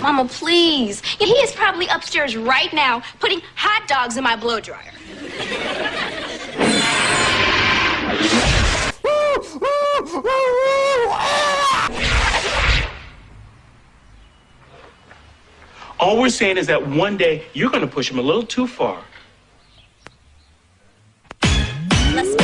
Mama, please. He is probably upstairs right now putting hot dogs in my blow dryer. All we're saying is that one day you're going to push him a little too far. Let's go.